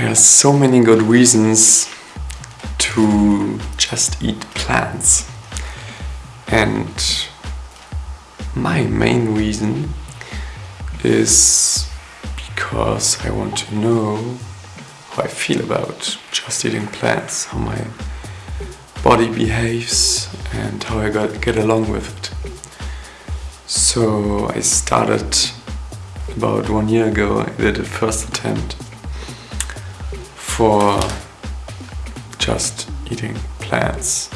There are so many good reasons to just eat plants. And my main reason is because I want to know how I feel about just eating plants, how my body behaves and how I get along with it. So I started about one year ago, I did a first attempt for just eating plants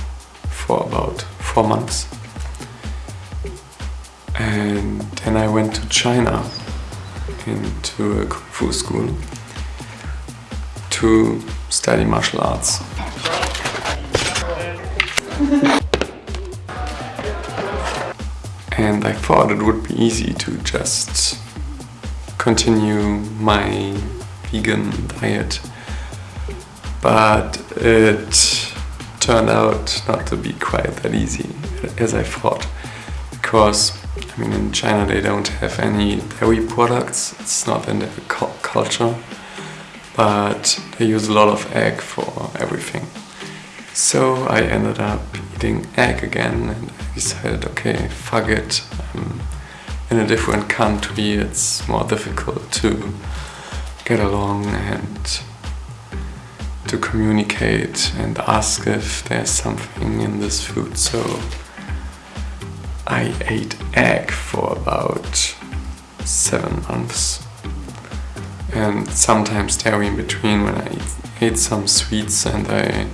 for about four months. And then I went to China into a Kung Fu school to study martial arts. and I thought it would be easy to just continue my vegan diet but it turned out not to be quite that easy as I thought. Because I mean in China they don't have any dairy products. It's not in their culture. But they use a lot of egg for everything. So I ended up eating egg again and I decided, okay, fuck it. I'm in a different country, it's more difficult to get along and to communicate and ask if there's something in this food. So I ate egg for about seven months and sometimes dairy in between when I ate some sweets and I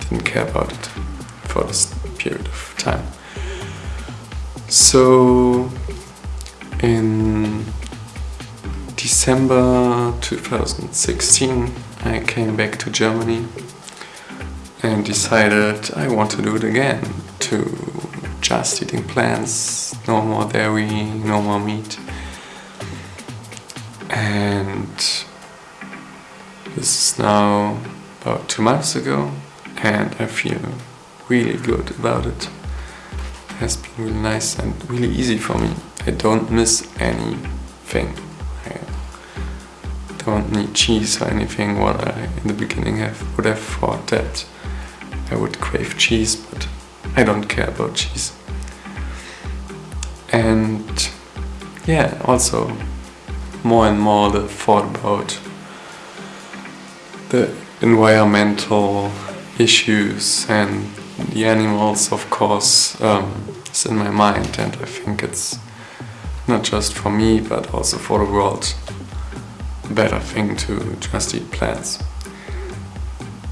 didn't care about it for this period of time. So in December 2016 I came back to Germany and decided I want to do it again to just eating plants, no more dairy, no more meat and this is now about two months ago and I feel really good about it. It has been really nice and really easy for me. I don't miss anything. Don't need cheese or anything what I in the beginning have would have thought that I would crave cheese but I don't care about cheese. And yeah, also more and more the thought about the environmental issues and the animals of course um, is in my mind and I think it's not just for me but also for the world better thing to just eat plants.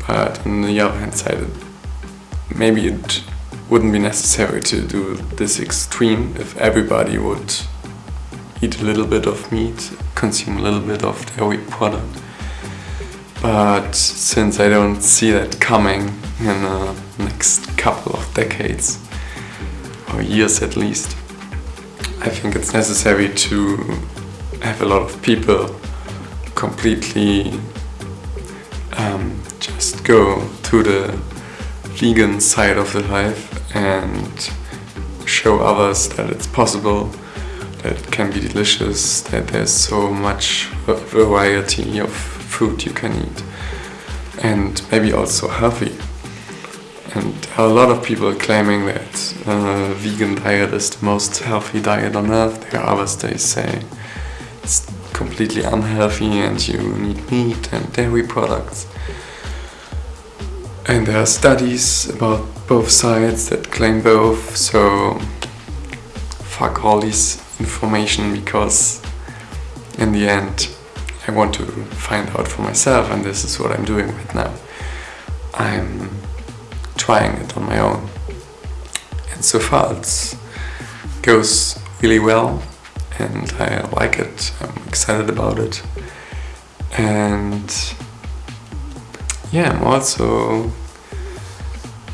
But on the other hand side maybe it wouldn't be necessary to do this extreme if everybody would eat a little bit of meat, consume a little bit of dairy product but since I don't see that coming in the next couple of decades, or years at least, I think it's necessary to have a lot of people completely um, just go to the vegan side of the life and show others that it's possible, that it can be delicious, that there's so much variety of food you can eat and maybe also healthy. And a lot of people claiming that uh, vegan diet is the most healthy diet on earth. There are others they say it's completely unhealthy and you need meat and dairy products. And there are studies about both sides that claim both, so fuck all this information because in the end I want to find out for myself and this is what I'm doing right now. I'm trying it on my own. And so far it goes really well and I like it, I'm excited about it. And yeah, I'm also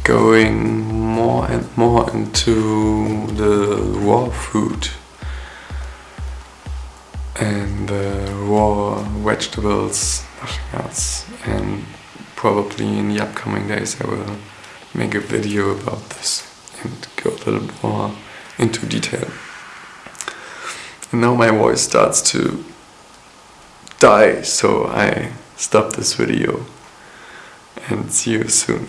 going more and more into the raw food and uh, raw vegetables, nothing else. And probably in the upcoming days I will make a video about this and go a little more into detail. And now my voice starts to die, so I stop this video and see you soon.